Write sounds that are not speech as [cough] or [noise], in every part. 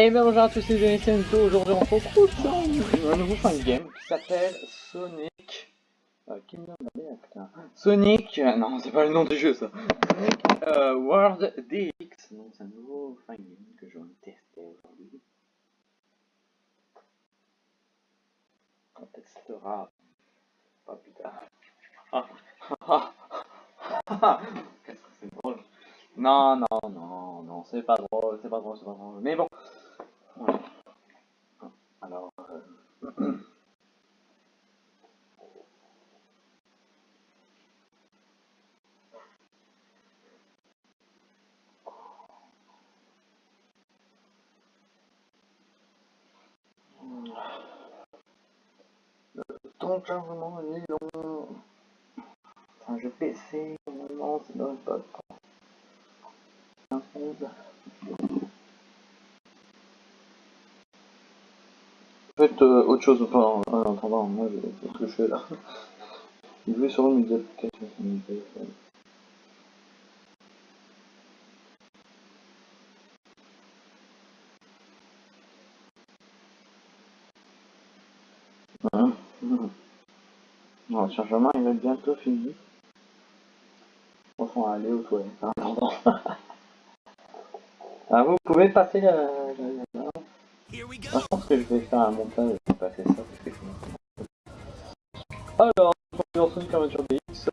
Et bien bonjour à tous les amis, c'est. Aujourd'hui on se retrouve dans un nouveau fin de game qui s'appelle Sonic... Euh, putain. Sonic... euh, non, c'est pas le nom du jeu ça. Euh, World DX. Donc c'est un nouveau fin game que je vais tester aujourd'hui. On testera pas plus tard. Ah, ah, ah. Qu'est-ce que c'est drôle. Non, non, non, non, c'est pas drôle, c'est pas drôle, c'est pas drôle. Mais bon. Alors. euh, Le temps de chargement est long. Jeu PC, normalement, ça donne pas de temps. 15 secondes. Euh, autre chose enfin, en en attendant, moi je ce que je fais là. Jouer sur une des applications sur mon. Hein? Bon, le chargement il va bientôt fini. Enfin, aller aux toilettes [laughs] attendant. ah, vous pouvez passer la- Je pense que je vais faire un montage et passer ça parce que. Alors, on est Sonic Adventure DX.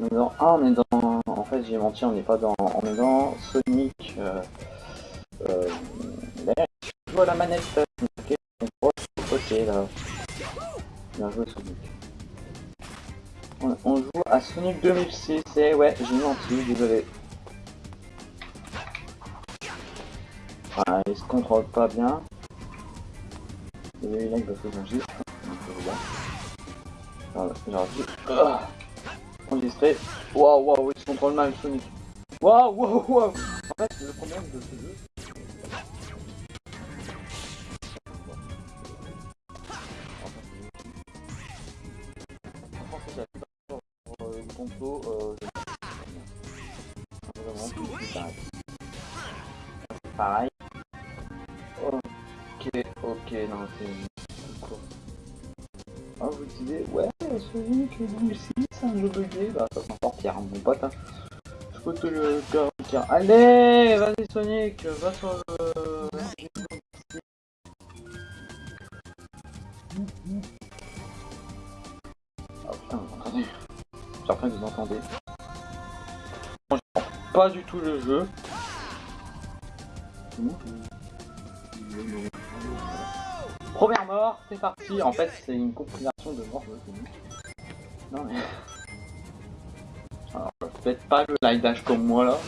On est dans... Ah, on est dans. En fait, j'ai menti, on n'est pas dans. On est dans Sonic. Euh... Euh... Là, je vois la manette. euh, Ok, ok là. Bien joué Sonic. On, on joue à Sonic 2006 et ouais, j'ai menti, désolé. Ah, il se contrôle pas bien. Il y a eu lag parce que j'enregistre. J'enregistre. Enregistré. Waouh, waouh, il se contrôle mal Sonic. Waouh, waouh, waouh. En fait, le problème de ce jeu. Franchement, Ok, ok, non, c'est Ah, vous disiez, ouais, Sonic 2006, c'est un jeu bugué, bah ça s'en sortir, mon pote. Hein. Je peux te le garantir. Allez, vas-y Sonic, va sur le... Oh putain, vous entendez J'espère que vous entendez. Moi, je pas du tout le jeu. Première mort, c'est parti. En fait, c'est une compilation de morts. Non mais. Alors, faites pas le live dash comme moi là.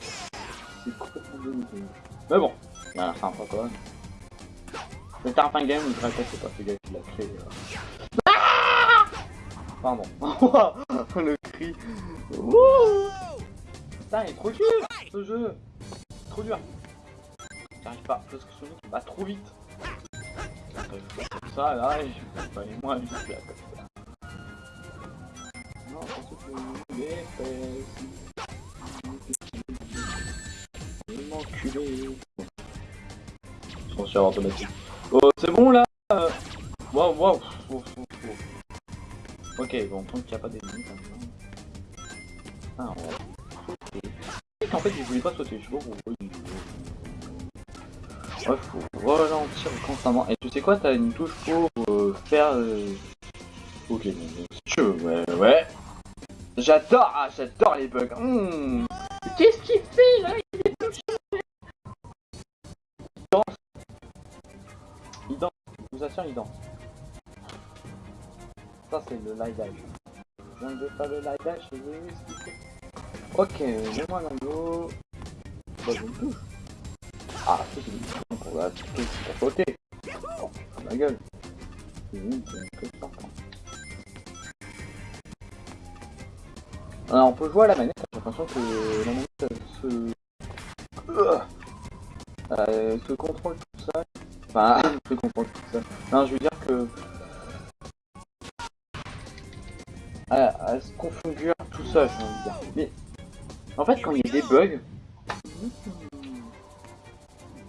C'est complètement dégoûté. Mais bon, voilà, c'est un peu quand même. Le Tarpin Game, je répète, c'est pas ce gars qui l'a créé. euh. Ah Pardon. [laughs] le cri. Putain, il est trop dur ce jeu. Trop dur. J'arrive pas, parce que Sonic va trop vite. Je ça, là, et je fais pas là, comme ça. Non, parce que fesses. Il m'enculé. Attention automatique. Oh, c'est bon là. Waouh, waouh. Oh. Ok, bon, tant qu'il n'y a pas d'ennemis. Ah, on sauter. En fait, il voulait pas sauter, je sais pas pourquoi. il- Ouais, constamment. Et tu sais quoi, t'as une touche pour euh, faire... euh, Ok, bon, bon, si tu veux, ouais, ouais. J'adore, ah, j'adore les bugs. Hmm. Qu'est-ce qu'il fait là? Il est touché. Il danse. Il danse, je vous assure, il danse. Ça, c'est le live dash. Je viens de faire le live dash, je vais vous expliquer. Ok, mets-moi l'anneau. Bah, je me touche. Ah, ça c'est une pour la touche pour sauter. Oh, ma gueule. Alors, on peut jouer à la manette, j'ai l'impression que la manette se... Euh, se contrôle tout seul. Enfin, se contrôle tout seul. Non, je veux dire que... Elle, se configure tout j'ai envie de dire. Mais, en fait, quand il y a des bugs...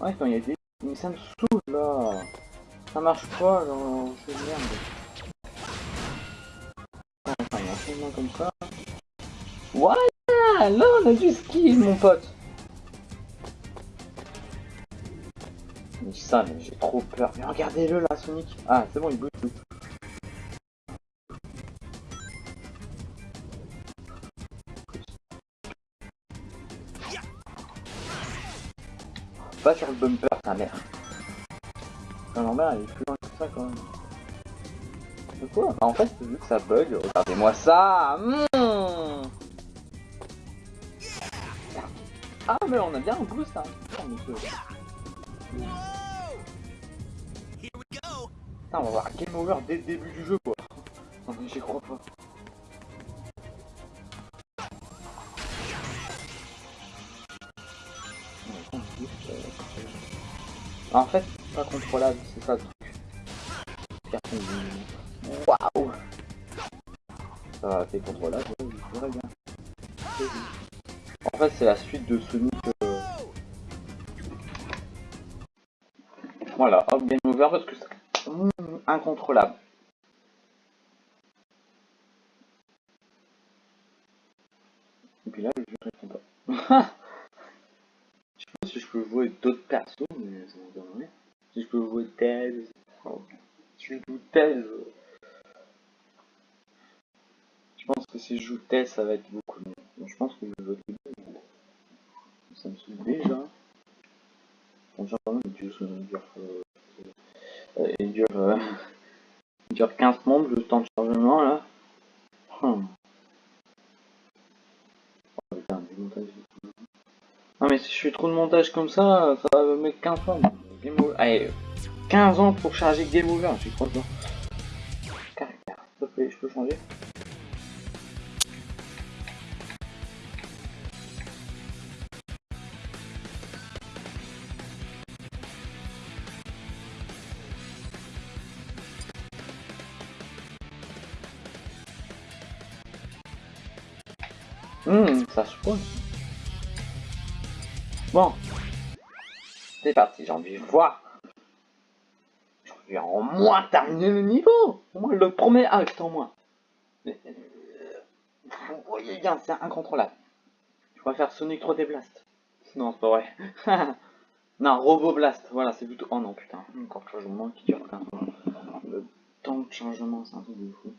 Ouais, quand il y a des... Mais ça me saoule, là Ça marche pas, genre, c'est de merde. Enfin, il y a un comme ça. Voilà Là, on a du skill, mon pote Mais ça, mais j'ai trop peur. Mais regardez-le, là, Sonic Ah, c'est bon, il bouge, Pas sur le bumper, ta mère. Non, normal, il est plus loin que ça quand même. C'est quoi bah, En fait, vu que ça bug, regardez-moi ça mmh Ah, mais on a bien un boost. Putain, on va voir game over dès le début du jeu, quoi. Non, mais j'y crois pas. En fait, pas contrôlable, c'est ça le truc. Waouh Ça va, c'est contrôlable, ouais, bien. En fait, c'est la suite de Sonic. Euh... Voilà, hop, game over parce que c'est incontrôlable. Et puis là, je réponds pas. [laughs] je peux jouer d'autres persos, mais ça me donnerait. Si je peux jouer Tails, si je joue Tails, je pense que si je joue Tails, ça va être beaucoup mieux. Je pense que je vais jouer Ça me saoule déjà. Il dure, euh, euh, dure, euh, dure 15 mondes le temps de chargement là. Hum. Non mais si je fais trop de montage comme ça, ça va me mettre 15 ans. Game over. Allez, 15 ans pour charger Game Over, pas. Caractère, s'il te plaît, je peux changer Hum, ça se pose. Bon. C'est parti, j'ai envie de voir. J'ai envie en moins terminer le niveau. Au moins le premier acte en moins. Euh, vous voyez bien, c'est incontrôlable. Je vais faire Sonic 3D Blast. Non, c'est pas vrai. [laughs] non, Robo Blast. Voilà, c'est plutôt... Oh non, putain. Encore de changement qui dure quand Le temps de changement, c'est un truc de fou.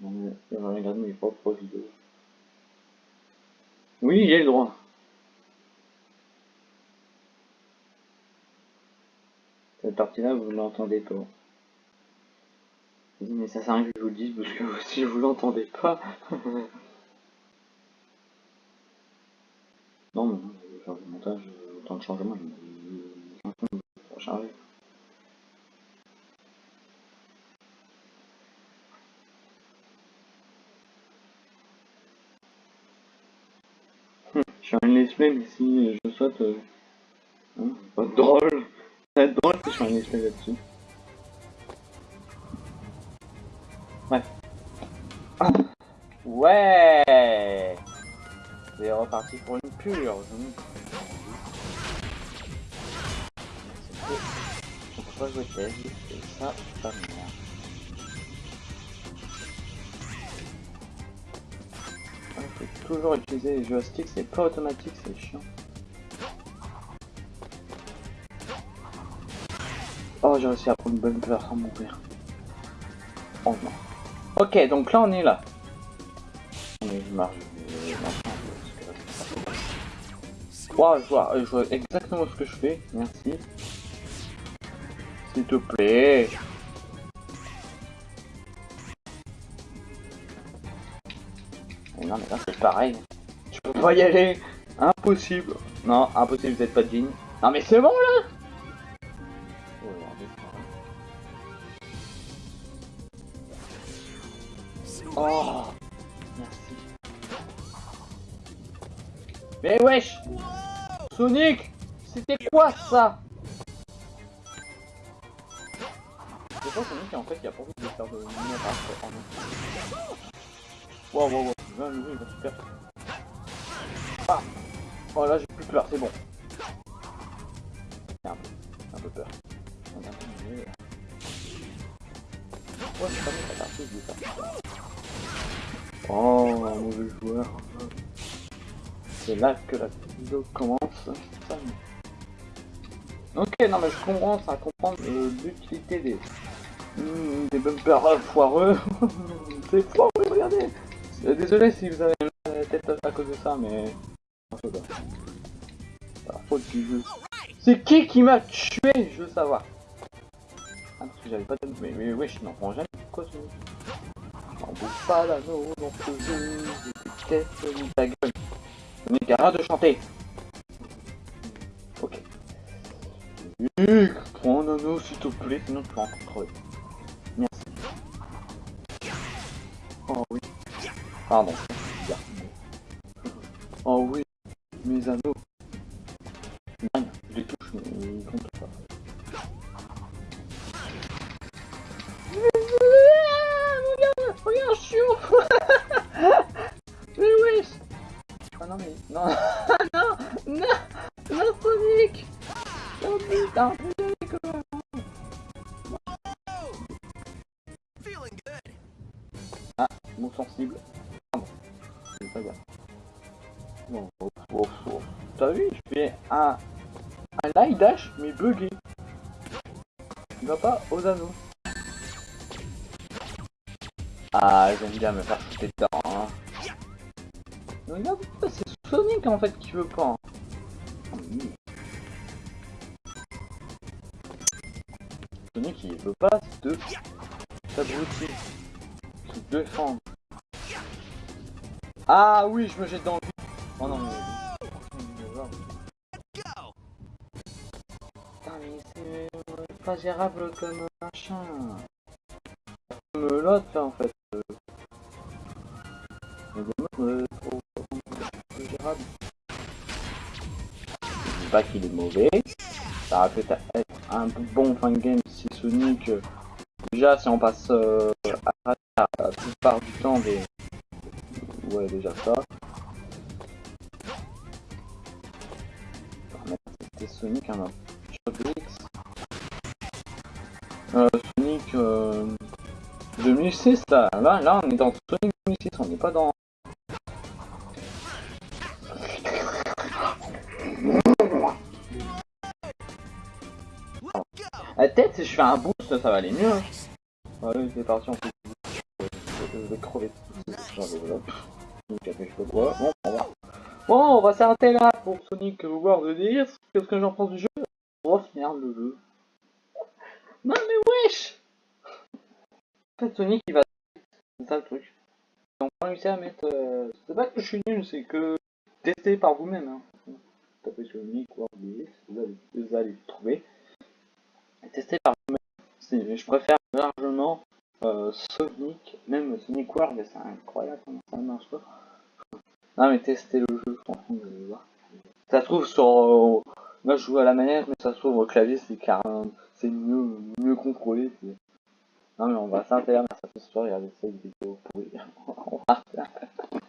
Non, mais regarde mes propres vidéos. Oui, j'ai le droit. Cette partie-là, vous ne l'entendez pas. Mais ça sert à rien que je vous le dise, parce que si vous l'entendez pas... non, mais je vais faire du montage, autant de changement, je vais. Je suis un let's play, mais si je saute, euh... hein, drôle. Ça drôle si je fais un let's là-dessus. Bref. Ah. Ouais C'est reparti pour une pure. Je peux pas jouer ça, pas merde. Toujours utiliser les joysticks, c'est pas automatique, c'est chiant. Oh, j'ai réussi à prendre une bonne peur sans mourir. Oh non. Ok, donc là on est là. Mais je marche. Vois, je vois exactement ce que je fais, merci. S'il te plaît. Non mais là c'est pareil. Je peux pas y aller. Impossible. Non, impossible, vous êtes pas digne. Non mais c'est bon là Oh Merci. Mais wesh Sonic C'était quoi ça Je Sonic en fait il a pas de faire de lumière Wow wow wow, 20 il va super. Ah Oh là, j'ai plus peur, c'est bon. Un peu, peur. Ça. Oh, mauvais joueur. C'est là que la vidéo commence. Ok, non mais je comprends, ça comprendre l'utilité des, mmh, des bumpers foireux. [laughs] c'est foireux, regardez. Euh, désolé si vous avez la tête à cause de ça, mais... C'est. C'est qui qui m'a tué Je veux savoir. Ah, parce que j'avais pas de... Mais, mais je m'en prends jamais. Quoi ce bouge pas dans ce jeu. Qu'est-ce que ta gueule Mec, arrête de chanter Ok. Nick, prends un anneau s'il te plaît, sinon tu vas encore crever. Pardon. Un, un dash, mais bugué. Il va pas aux anneaux. Ah, j'aime bien me faire sauter dedans. Hein. Regarde, c'est Sonic en fait qui veut pas. Hein. Sonic il veut pas de s'abrutir, se défendre. Ah oui, je me jette dans le Oh non, mais... gérable comme machin. Comme l'autre en fait. Des trop, gérable. Pas qu'il est mauvais. Ça aurait peut-être être un bon fin de game si Sonic. Déjà, si on passe euh, à la plupart du temps des. Ouais, déjà ça. C'était Sonic un sur 2006 là. là, là on est dans Sonic 2006, on n'est pas dans La tête, si je fais un boost, ça va aller mieux. Hein. Allez, c'est parti, on fait Je vais crever. Bon, on va. Bon, on va s'arrêter là pour Sonic World 10. Qu'est-ce que j'en pense du jeu? Oh merde, le jeu. Non mais wesh fait, Sonic, il va... C'est ça le truc. On va réussir à mettre... Euh... C'est pas que je suis nul, c'est que... Testez par vous-même. Hein. Tapez Sonic World 10, vous allez, vous allez le trouver tester par Je préfère largement euh, Sonic, même Sonic World, c'est incroyable comment ça marche pas. Non mais tester le jeu, vous allez voir. Ça se trouve sur... Euh, moi je joue à la manette, mais ça se trouve au clavier, c'est carrément... C'est mieux, mieux contrôlé. Non mais on va s'intéresser à ça ce soir, regardez cette vidéo pourrie. [laughs]